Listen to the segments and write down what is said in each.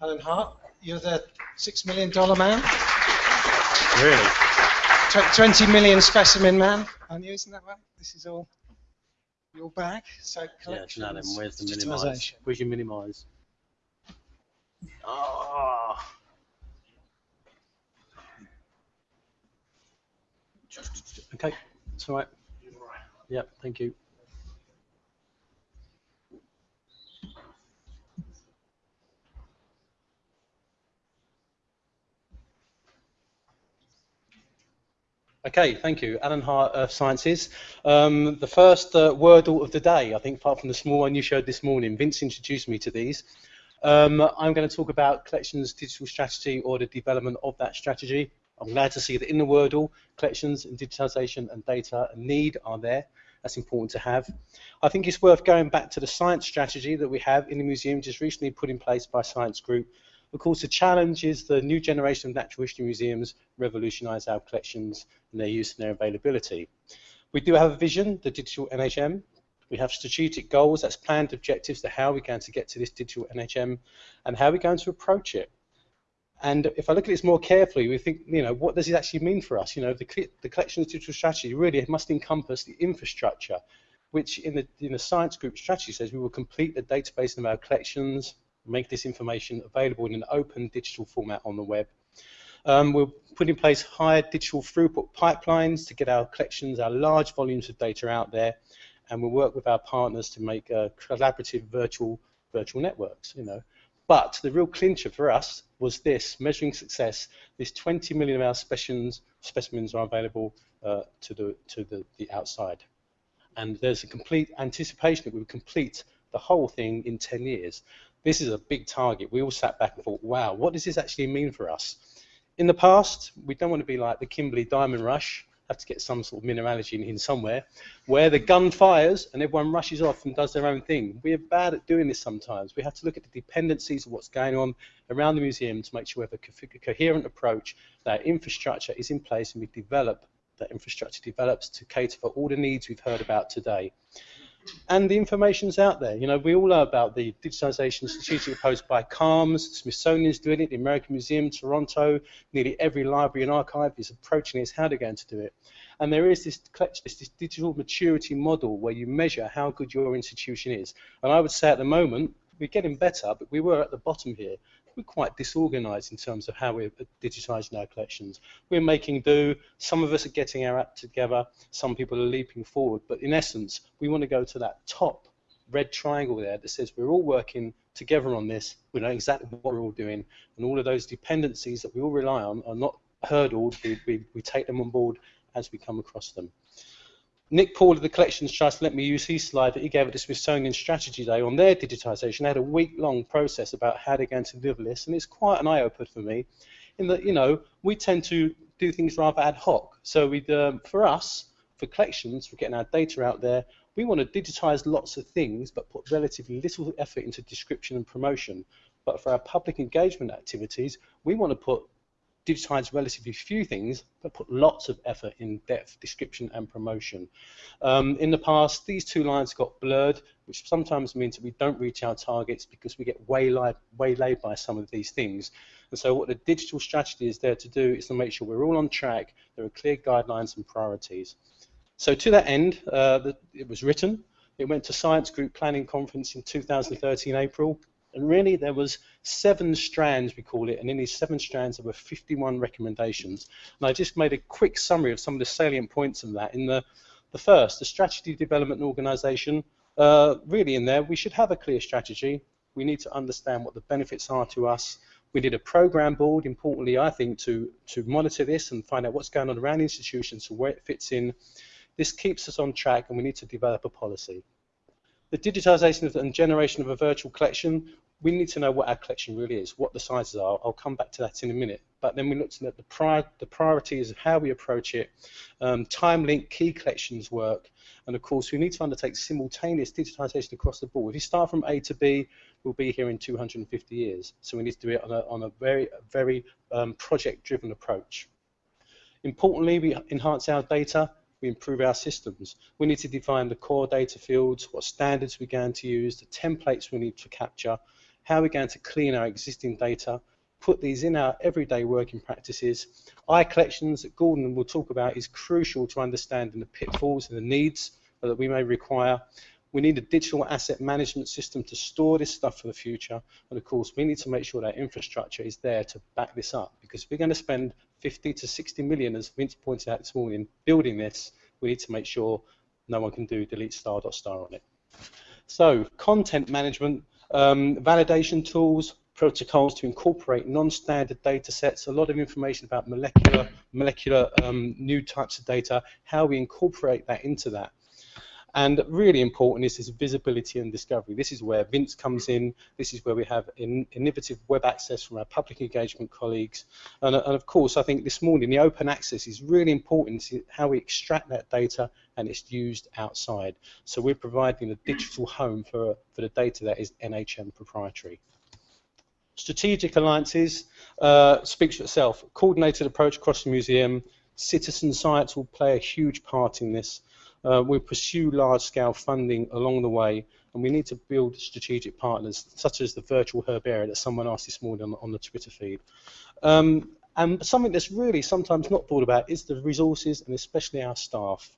Alan Hart, you're the six million dollar man. Really? Tw- Twenty million specimen man. Aren't you? Isn't that right? This is all your bag. So Yeah, collections, now then, where's the minimise? digitisation. Where's your minimise? Ah. Okay, it's all right. Yep, thank you. Okay, thank you. Alan Hart, Earth Sciences. Um, the first uh, Wordle of the day, I think, apart from the small one you showed this morning. Vince introduced me to these. Um, I'm going to talk about collections digital strategy or the development of that strategy. I'm glad to see that in the Wordle, collections and digitization and data and need are there. That's important to have. I think it's worth going back to the science strategy that we have in the museum, just recently put in place by Science Group. Of course, the challenge is the new generation of natural history museums revolutionise our collections and their use and their availability. We do have a vision, the digital NHM. We have strategic goals, that's planned objectives to how we're going to get to this digital NHM and how we're going to approach it. And if I look at this more carefully, we think, you know, what does it actually mean for us? You know, the, the collections digital strategy really must encompass the infrastructure, which in the, in the science group strategy says we will complete the database of our collections, make this information available in an open digital format on the web. Um, we'll put in place higher digital throughput pipelines to get our collections, our large volumes of data out there, and we'll work with our partners to make uh, collaborative virtual virtual networks. You know, but the real clincher for us was this measuring success. This 20 million of our specimens specimens are available uh, to the to the, the outside, and there's a complete anticipation that we would complete the whole thing in 10 years. This is a big target. We all sat back and thought, wow, what does this actually mean for us? In the past, we don't want to be like the Kimberley Diamond Rush, have to get some sort of mineralogy in, somewhere, where the gun fires and everyone rushes off and does their own thing. We are bad at doing this sometimes. We have to look at the dependencies of what's going on around the museum to make sure we have a co coherent approach, that infrastructure is in place and we develop, that infrastructure develops to cater for all the needs we've heard about today and the information's out there. You know, we all know about the digitization strategic approach by CALMS, Smithsonian's doing it, the American Museum, Toronto, nearly every library and archive is approaching it, how they're going to do it. And there is this, this digital maturity model where you measure how good your institution is. And I would say at the moment, we're getting better, but we were at the bottom here we're quite disorganized in terms of how we're digitizing our collections. We're making do, some of us are getting our act together, some people are leaping forward, but in essence, we want to go to that top red triangle there that says we're all working together on this, we know exactly what we're all doing, and all of those dependencies that we all rely on are not hurdled, we, we, we take them on board as we come across them. Nick Poole of the Collections Trust let me use his slide that he gave at the Smithsonian Strategy Day on their digitisation. They had a week-long process about how they're going to deliver and it's quite an eye-opener for me. In that, you know, we tend to do things rather ad hoc. So we, um, for us, for collections, for getting our data out there, we want to digitise lots of things, but put relatively little effort into description and promotion. But for our public engagement activities, we want to put digitize relatively few things, but put lots of effort in depth description and promotion. Um, in the past, these two lines got blurred, which sometimes means that we don't reach our targets because we get waylaid, waylaid by some of these things. And so what the digital strategy is there to do is to make sure we're all on track, there are clear guidelines and priorities. So to that end, uh, the, it was written, it went to Science Group Planning Conference in 2013 April, and really, there was seven strands, we call it, and in these seven strands, there were 51 recommendations. And I just made a quick summary of some of the salient points of that. In the, the first, the strategy development organisation, uh, really in there, we should have a clear strategy. We need to understand what the benefits are to us. We need a program board, importantly, I think, to, to monitor this and find out what's going on around institutions and where it fits in. This keeps us on track, and we need to develop a policy the digitization and generation of a virtual collection, we need to know what our collection really is, what the sizes are. I'll come back to that in a minute. But then we looked at the, prior, the priorities of how we approach it, um, time link key collections work, and of course we need to undertake simultaneous digitization across the board. If you start from A to B, we'll be here in 250 years. So we need to do it on a, on a very, very um, project-driven approach. Importantly, we enhance our data we improve our systems. We need to define the core data fields, what standards we're going to use, the templates we need to capture, how we're going to clean our existing data, put these in our everyday working practices. iCollections that Gordon will talk about is crucial to understanding the pitfalls and the needs that we may require. We need a digital asset management system to store this stuff for the future. And of course, we need to make sure that infrastructure is there to back this up because we're going to spend 50 to 60 million, as Vince pointed out this morning, building this, we need to make sure no one can do delete star dot star on it. So content management, um, validation tools, protocols to incorporate non-standard data sets, a lot of information about molecular, molecular um, new types of data, how we incorporate that into that. And really important is this visibility and discovery. This is where Vince comes in. This is where we have in, innovative web access from our public engagement colleagues. And, and, of course, I think this morning the open access is really important to how we extract that data and it's used outside. So we're providing a digital home for, for the data that is NHM proprietary. Strategic alliances uh, speaks for itself. Coordinated approach across the museum. Citizen science will play a huge part in this. Uh, we pursue large-scale funding along the way, and we need to build strategic partners, such as the virtual herbarium that someone asked this morning on, on the Twitter feed. Um, and something that's really sometimes not thought about is the resources, and especially our staff.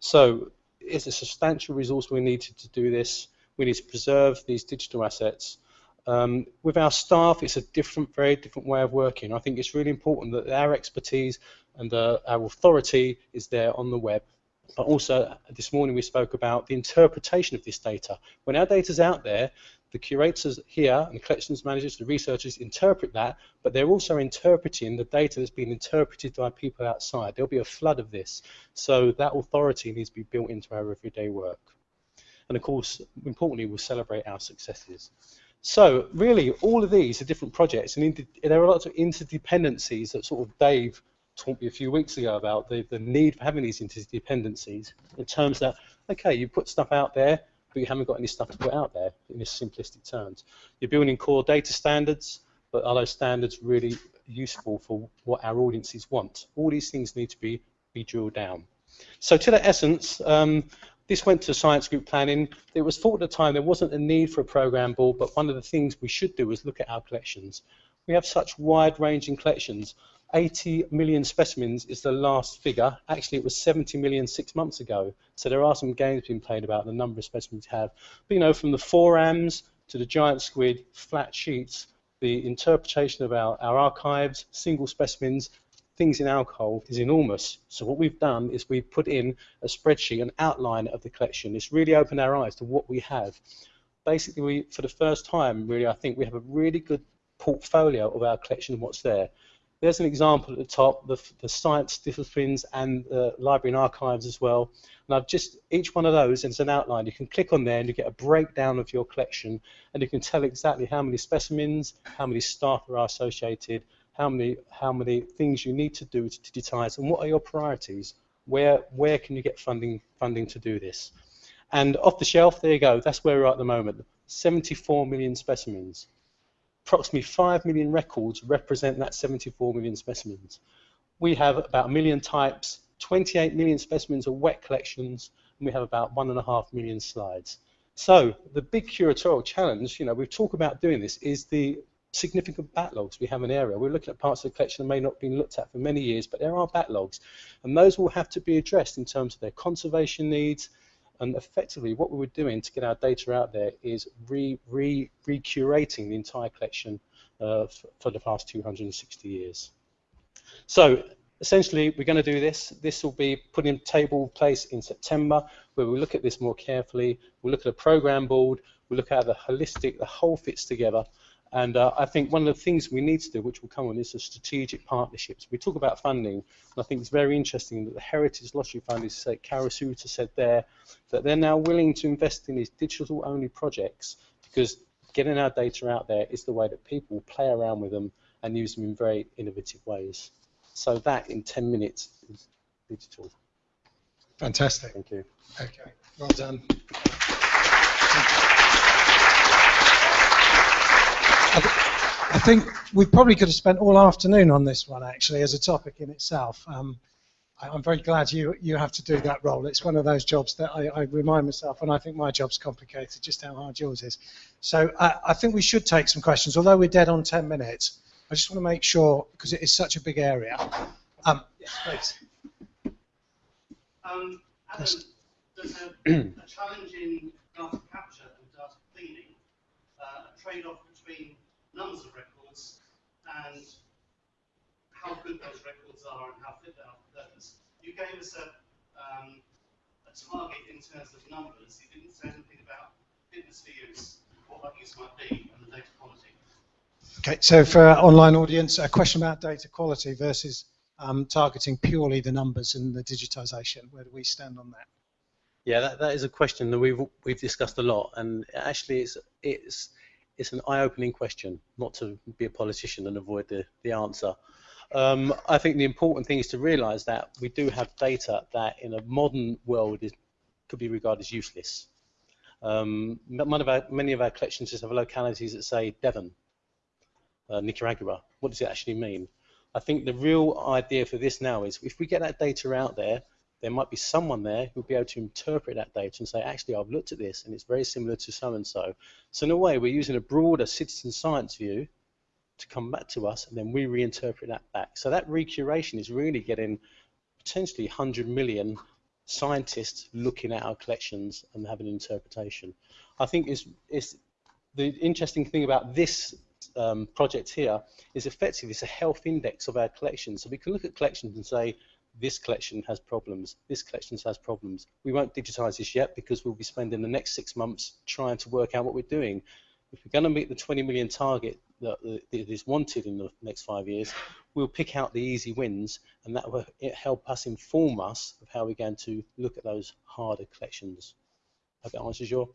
So it's a substantial resource we need to, to do this. We need to preserve these digital assets. Um, with our staff, it's a different, very different way of working. I think it's really important that our expertise and uh, our authority is there on the web but also this morning we spoke about the interpretation of this data. When our data is out there, the curators here and the collections managers, the researchers interpret that, but they're also interpreting the data that's been interpreted by people outside. There'll be a flood of this. So that authority needs to be built into our everyday work. And of course, importantly, we'll celebrate our successes. So really, all of these are different projects, and there are lots of interdependencies that sort of Dave talked me a few weeks ago about the, the need for having these interdependencies in terms that, okay, you put stuff out there, but you haven't got any stuff to put out there in this simplistic terms. You're building core data standards, but are those standards really useful for what our audiences want? All these things need to be, be drilled down. So to the essence, um, this went to science group planning. It was thought at the time there wasn't a need for a program board, but one of the things we should do is look at our collections. We have such wide-ranging collections. 80 million specimens is the last figure. Actually, it was 70 million six months ago. So there are some games being played about the number of specimens we have. But you know, from the forams to the giant squid, flat sheets, the interpretation of our, our archives, single specimens, things in alcohol is enormous. So what we've done is we've put in a spreadsheet, an outline of the collection. It's really opened our eyes to what we have. Basically, we, for the first time, really, I think we have a really good portfolio of our collection and what's there. There's an example at the top, the, the science disciplines and the library and archives as well. And I've just, each one of those is an outline. You can click on there and you get a breakdown of your collection and you can tell exactly how many specimens, how many staff are associated, how many, how many things you need to do to digitize and what are your priorities. Where, where can you get funding, funding to do this? And off the shelf, there you go, that's where we're at the moment. 74 million specimens approximately 5 million records represent that 74 million specimens. We have about a million types, 28 million specimens of wet collections, and we have about 1.5 million slides. So the big curatorial challenge, you know, we've talked about doing this, is the significant backlogs we have in area. We're looking at parts of the collection that may not have been looked at for many years, but there are backlogs. And those will have to be addressed in terms of their conservation needs, and effectively, what we were doing to get our data out there is re, re, recurating the entire collection uh, for the past 260 years. So essentially, we're going to do this. This will be put in table place in September, where we'll look at this more carefully. We'll look at a program board. We'll look at the holistic, the whole fits together, and uh, I think one of the things we need to do, which will come on, is the strategic partnerships. We talk about funding, and I think it's very interesting that the Heritage Lottery Fund is said, Karasuta said there, that they're now willing to invest in these digital-only projects because getting our data out there is the way that people play around with them and use them in very innovative ways. So that, in 10 minutes, is digital. Fantastic. Thank you. Okay, well done. Think we probably could have spent all afternoon on this one actually as a topic in itself. Um, I- I'm very glad you you have to do that role. It's one of those jobs that I, I remind myself, and I think my job's complicated, just how hard yours is. So I, I think we should take some questions, although we're dead on 10 minutes. I just want to make sure, because it is such a big area. Um, yes, please. Um, there's a, a challenge in data capture and data cleaning, uh, a trade-off between numbers of records and how good those records are and how fit they are for purpose. You gave us a, um, a target in terms of numbers. You didn't say anything about fitness for use, what that use might be, and the data quality. Okay, so for our online audience, a question about data quality versus um, targeting purely the numbers and the digitization. Where do we stand on that? Yeah, that, that is a question that we've we've discussed a lot, and actually it's it's it's an eye-opening question. Not to be a politician and avoid the the answer. Um, I think the important thing is to realise that we do have data that in a modern world is could be regarded as useless. Um, of our, many of our collections just have localities that say Devon, uh, Nicaragua. What does it actually mean? I think the real idea for this now is if we get that data out there, there might be someone there who'll be able to interpret that data and say, actually, I've looked at this and it's very similar to so and so. So in a way, we're using a broader citizen science view to come back to us, and then we reinterpret that back. So that recuration is really getting potentially 100 million scientists looking at our collections and having an interpretation. I think is is the interesting thing about this um, project here is effectively it's a health index of our collections. So we can look at collections and say this collection has problems, this collection has problems. We won't digitize this yet because we'll be spending the next six months trying to work out what we're doing. If we're going to meet the 20 million target that, is wanted in the next five years, we'll pick out the easy wins and that will help us inform us of how we're going to look at those harder collections. I hope that answers your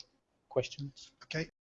questions. Okay,